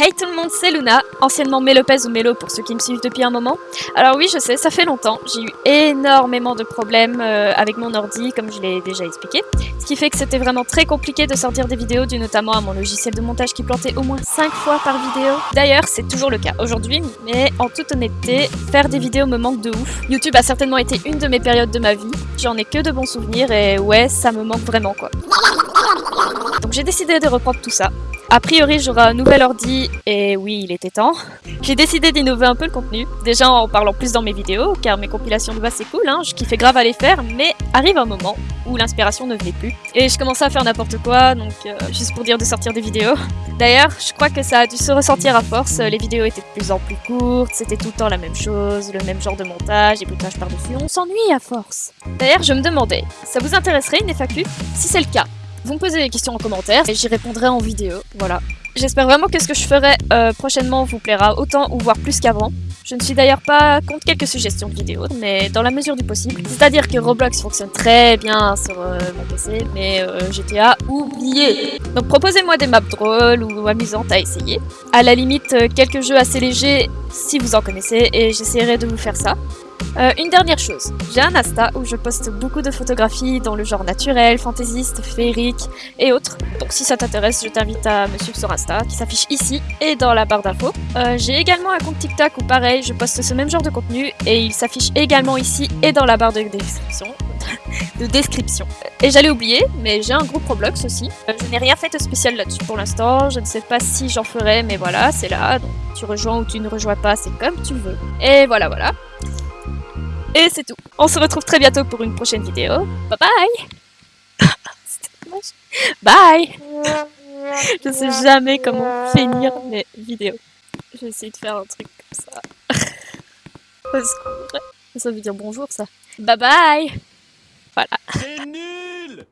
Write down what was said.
Hey tout le monde, c'est Luna, anciennement Mélopez ou Mélo pour ceux qui me suivent depuis un moment. Alors oui, je sais, ça fait longtemps, j'ai eu énormément de problèmes euh, avec mon ordi, comme je l'ai déjà expliqué. Ce qui fait que c'était vraiment très compliqué de sortir des vidéos, dû notamment à mon logiciel de montage qui plantait au moins 5 fois par vidéo. D'ailleurs, c'est toujours le cas aujourd'hui, mais en toute honnêteté, faire des vidéos me manque de ouf. YouTube a certainement été une de mes périodes de ma vie, j'en ai que de bons souvenirs et ouais, ça me manque vraiment quoi. Donc j'ai décidé de reprendre tout ça. A priori, j'aurai un nouvel ordi, et oui, il était temps. J'ai décidé d'innover un peu le contenu, déjà en parlant plus dans mes vidéos, car mes compilations de base c'est cool, hein, je kiffais grave à les faire, mais arrive un moment où l'inspiration ne venait plus. Et je commençais à faire n'importe quoi, donc euh, juste pour dire de sortir des vidéos. D'ailleurs, je crois que ça a dû se ressentir à force, les vidéos étaient de plus en plus courtes, c'était tout le temps la même chose, le même genre de montage, éboutage par-dessus, on s'ennuie à force. D'ailleurs, je me demandais, ça vous intéresserait une FAQ? Si c'est le cas, vous me posez des questions en commentaire et j'y répondrai en vidéo, voilà. J'espère vraiment que ce que je ferai euh, prochainement vous plaira autant ou voire plus qu'avant. Je ne suis d'ailleurs pas contre quelques suggestions de vidéos, mais dans la mesure du possible. C'est-à-dire que Roblox fonctionne très bien sur euh, mon PC, mais euh, GTA, oublié Donc proposez-moi des maps drôles ou amusantes à essayer. À la limite, quelques jeux assez légers si vous en connaissez, et j'essaierai de vous faire ça. Euh, une dernière chose, j'ai un Insta où je poste beaucoup de photographies dans le genre naturel, fantaisiste, féerique et autres. Donc si ça t'intéresse, je t'invite à me suivre sur Insta qui s'affiche ici et dans la barre d'infos. Euh, j'ai également un compte TikTok où pareil, je poste ce même genre de contenu et il s'affiche également ici et dans la barre de description. de description. Et j'allais oublier, mais j'ai un groupe Roblox aussi. Euh, je n'ai rien fait de spécial là-dessus pour l'instant, je ne sais pas si j'en ferai, mais voilà, c'est là. Donc tu rejoins ou tu ne rejoins pas, c'est comme tu veux. Et voilà, voilà. Et c'est tout. On se retrouve très bientôt pour une prochaine vidéo. Bye bye Bye Je sais jamais comment finir mes vidéos. Je vais essayer de faire un truc comme ça. Parce que ça veut dire bonjour ça. Bye bye Voilà. C'est nul